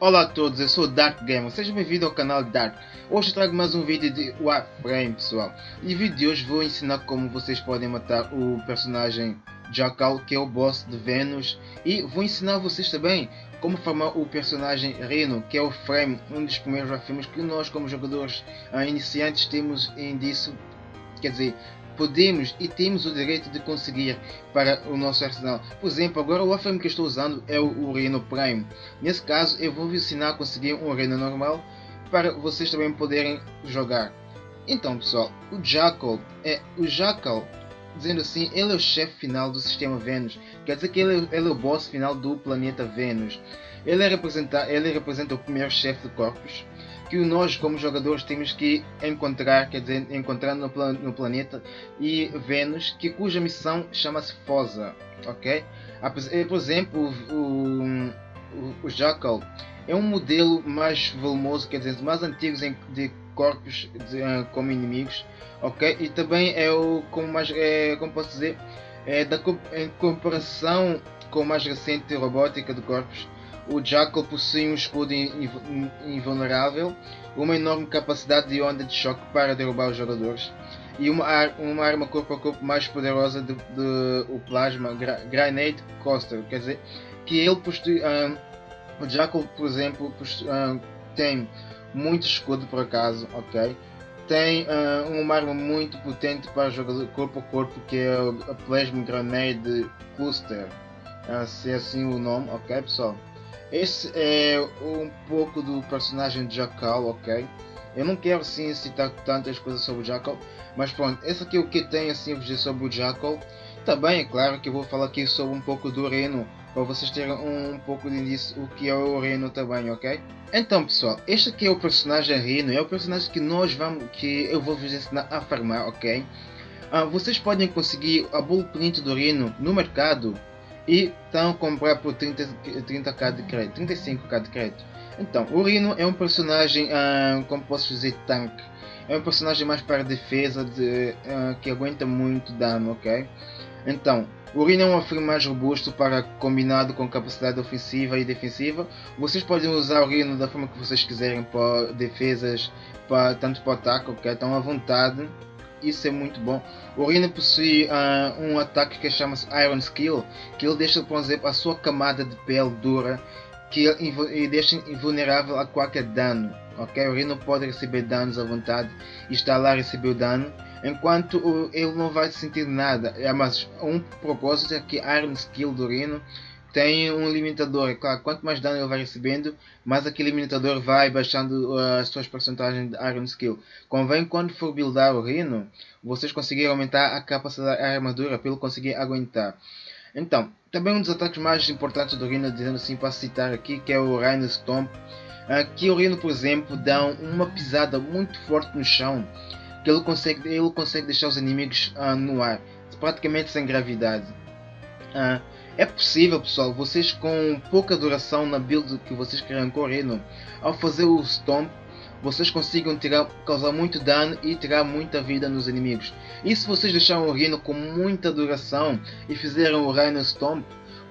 Olá a todos, eu sou o Dark Gamer, sejam bem-vindos ao canal Dark. Hoje trago mais um vídeo de Warframe pessoal. E vídeo de hoje vou ensinar como vocês podem matar o personagem Jackal, que é o boss de Venus. E vou ensinar vocês também como formar o personagem Reno, que é o Frame, um dos primeiros Warframes que nós como jogadores uh, iniciantes temos em disso. Quer dizer, podemos e temos o direito de conseguir para o nosso arsenal. Por exemplo, agora o Warframe que estou usando é o Reno Prime. Nesse caso, eu vou ensinar a conseguir um Reno normal para vocês também poderem jogar. Então, pessoal, o Jackal é o Jackal dizendo assim, ele é o chefe final do sistema Vênus. Quer dizer que ele, ele é o boss final do planeta Vênus. Ele, é representa, ele representa o primeiro chefe de corpos que nós como jogadores temos que encontrar, quer dizer, encontrar no, plan no planeta e Vênus, que cuja missão chama-se Fosa, ok? Eh, por exemplo, o, o, o, Jackal é um modelo mais volumoso, quer dizer, mais antigos de corpos de, uh, como inimigos, ok? E também é o como mais, é, como posso dizer, é da em comparação com a mais recente robótica de corpos o Jackal possui um escudo invulnerável, uma enorme capacidade de onda de choque para derrubar os jogadores e uma, ar uma arma corpo a corpo mais poderosa de, de o Plasma Grenade Coaster, quer dizer que ele possui, um, o Jackal por exemplo possui, um, tem muito escudo por acaso, ok? Tem uma arma muito potente para jogador corpo a corpo que é a Plasma Grenade Cluster, se é assim o nome, ok pessoal? Esse é um pouco do personagem de Jackal, ok? Eu não quero sim citar tantas coisas sobre o Jackal, mas pronto, esse aqui é o que tem assim a dizer sobre o Jackal. Também é claro que eu vou falar aqui sobre um pouco do Reno, para vocês terem um, um pouco de início o que é o Reno também, ok? Então pessoal, este aqui é o personagem Reno, é o personagem que nós vamos, que eu vou vos ensinar a farmar, ok? Ah, vocês podem conseguir a blueprint do Reno no mercado e estão a comprar por 30, 30k de crédito, 35k de crédito. Então, o Rino é um personagem, uh, como posso dizer, tanque. É um personagem mais para defesa, de, uh, que aguenta muito dano, ok? Então, o Rino é um afirmo mais robusto para combinado com capacidade ofensiva e defensiva. Vocês podem usar o Rino da forma que vocês quiserem para defesas, para, tanto para ataque, ok? Estão à vontade isso é muito bom. O Rina possui uh, um ataque que chama-se Iron Skill, que ele deixa, por exemplo, a sua camada de pele dura, que ele deixa invulnerável a qualquer dano. O Rino pode receber danos à vontade e está lá a receber o dano, enquanto ele não vai sentir nada. É, mas um propósito é que Iron Skill do Rino tem um limitador. Claro, quanto mais dano ele vai recebendo, mais aquele limitador vai baixando uh, as suas porcentagens de Iron Skill. Convém quando for buildar o Rhino, vocês conseguirem aumentar a capacidade da armadura ele conseguir aguentar. Então, também um dos ataques mais importantes do Rhino, dizendo assim para citar aqui, que é o Rhino Stomp. Aqui o Rhino, por exemplo, dá uma pisada muito forte no chão, que ele consegue, ele consegue deixar os inimigos uh, no ar, praticamente sem gravidade. Uh, é possível, pessoal, vocês com pouca duração na build que vocês querem correr, no, ao fazer o Stomp, vocês consigam tirar, causar muito dano e tirar muita vida nos inimigos. E se vocês deixarem o Rhino com muita duração e fizerem o Rhino Stomp,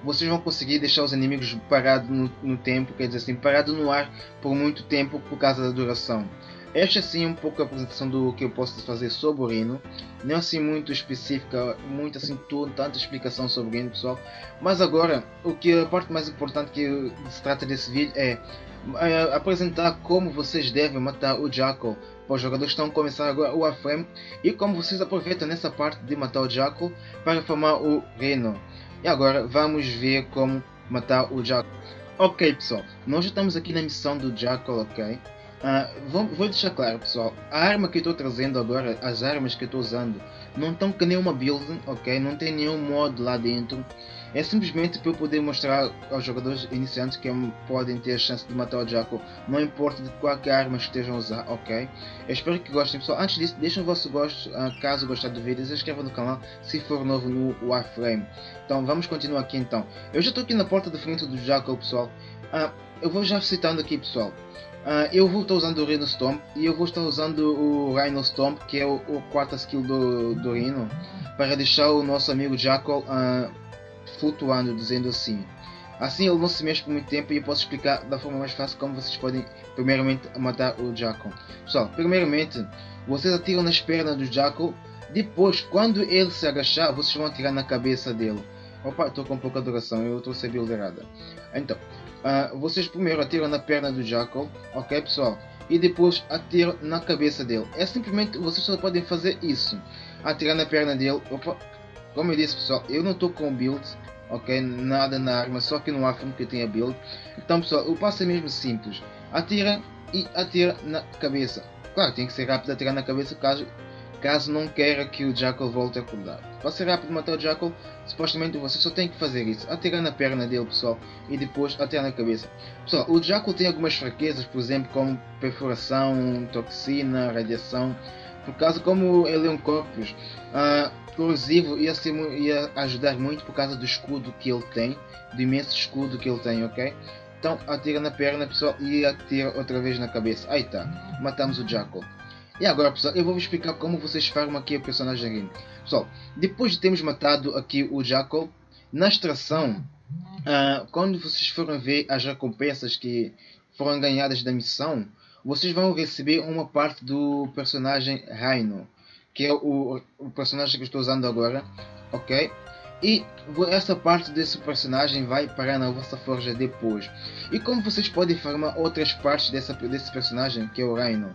vocês vão conseguir deixar os inimigos parados no, no tempo, quer dizer assim, parados no ar por muito tempo por causa da duração. Esta sim é um pouco a apresentação do que eu posso fazer sobre o Rhino. Não é assim muito específica, muito assim tanta explicação sobre o Rhino pessoal. Mas agora, o que a parte mais importante que se trata desse vídeo é, é apresentar como vocês devem matar o Jackal os jogadores estão a começar agora o Warframe e como vocês aproveitam nessa parte de matar o Jackal para formar o Rhino. E agora vamos ver como matar o Jackal. Ok pessoal, nós já estamos aqui na missão do Jackal, ok? Uh, vou, vou, deixar claro pessoal, a arma que eu estou trazendo agora, as armas que eu estou usando, não estão com nenhuma build, ok? Não tem nenhum modo lá dentro. É simplesmente para eu poder mostrar aos jogadores iniciantes que podem ter a chance de matar o Jaco, não importa de qualquer arma que estejam a usar, ok? Eu espero que gostem pessoal. Antes disso, deixem o vosso gosto, uh, caso gostar do vídeo, se inscrevam no canal se for novo no Warframe. Então vamos continuar aqui então. Eu já estou aqui na porta de frente do Jaco pessoal. Uh, eu vou já citando aqui pessoal. Uh, eu vou estar usando o Rhino Stomp e eu vou estar usando o Rhino Stomp, que é o, o quarta skill do, do Rhino, para deixar o nosso amigo Jackal uh, flutuando, dizendo assim. Assim ele não se mexe por muito tempo e eu posso explicar da forma mais fácil como vocês podem primeiramente matar o Jackal. Pessoal, primeiramente vocês atiram nas pernas do Jackal, depois quando ele se agachar vocês vão atirar na cabeça dele. Opa, estou com pouca duração, eu trouxe a build errada. Então, uh, vocês primeiro atiram na perna do Jackal, ok pessoal? E depois atiram na cabeça dele. É simplesmente, vocês só podem fazer isso. Atirar na perna dele, opa, como eu disse pessoal, eu não estou com build, ok? Nada na arma, só que no Afro que tem a build. Então pessoal, o passo é mesmo simples. Atira e atira na cabeça. Claro, tem que ser rápido atirar na cabeça caso, caso não queira que o Jackal volte a acordar. Ser rápido matar o Jackal, supostamente você só tem que fazer isso. Atirar na perna dele pessoal e depois atirar na cabeça. Pessoal, o Jackal tem algumas fraquezas, por exemplo, como perfuração, toxina, radiação. Por causa como ele é um corpus, uh, corrosivo ia, ser, ia ajudar muito por causa do escudo que ele tem, do imenso escudo que ele tem, ok? Então atira na perna pessoal e atira outra vez na cabeça. Aí tá, matamos o Jackal. E agora pessoal, eu vou explicar como vocês farmam aqui o personagem Rim. Pessoal, depois de termos matado aqui o Jackal, na extração, uh, quando vocês forem ver as recompensas que foram ganhadas da missão, vocês vão receber uma parte do personagem Rhino que é o, o personagem que estou usando agora, ok? E essa parte desse personagem vai parar na vossa forja depois. E como vocês podem farmar outras partes dessa, desse personagem, que é o Rhino,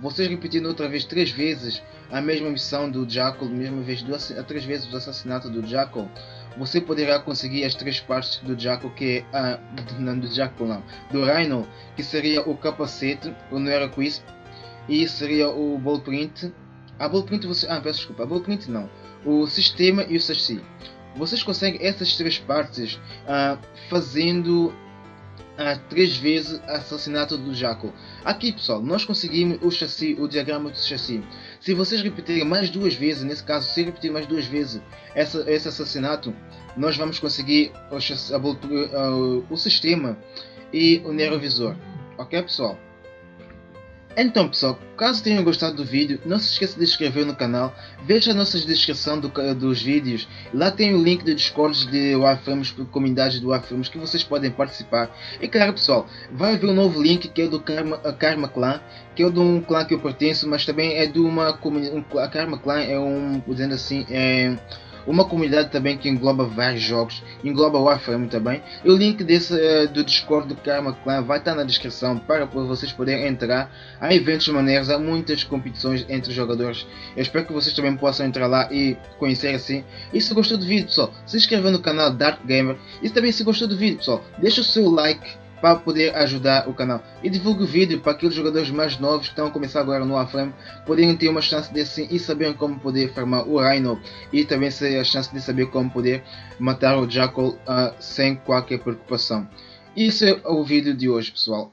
vocês repetindo outra vez três vezes a mesma missão do Jackal, mesma vez duas, três vezes o assassinato do Jackal, você poderá conseguir as três partes do Jackal, que é ah, não do Jackal não, do Rhino, que seria o capacete, o Nera Quisp, e seria o Blueprint a blueprint você. Ah, peço desculpa. A blueprint não. O sistema e o chassi. Vocês conseguem essas três partes uh, fazendo uh, três vezes assassinato do Jaco. Aqui pessoal, nós conseguimos o chassi, o diagrama do chassi. Se vocês repetirem mais duas vezes, nesse caso, se repetir mais duas vezes essa, esse assassinato, nós vamos conseguir o, chassi, a, uh, o sistema e o neurovisor. Ok pessoal? Então pessoal, caso tenham gostado do vídeo, não se esqueça de inscrever no canal, veja a nossa descrição do, dos vídeos, lá tem o link do Discord de Warframes, comunidade do Warframes que vocês podem participar. E claro pessoal, vai haver um novo link que é do Karma, Karma Clan, que é de um clã que eu pertenço, mas também é de uma comunidade, a Karma Clan é um, dizendo assim, é uma comunidade também que engloba vários jogos, engloba Warframe também. E o link desse, uh, do Discord do Karma Clan vai estar na descrição para vocês poderem entrar. Há eventos maneiros, há muitas competições entre jogadores. Eu espero que vocês também possam entrar lá e conhecer assim. E se gostou do vídeo, pessoal, se inscreva no canal Dark Gamer. E também se gostou do vídeo, pessoal, deixa o seu like para poder ajudar o canal. E divulgue o vídeo para aqueles jogadores mais novos que estão a começar agora no Warframe poderem ter uma chance de sim e saberem como poder farmar o Rhino e também ter a chance de saber como poder matar o Jackal uh, sem qualquer preocupação. Isso é o vídeo de hoje pessoal.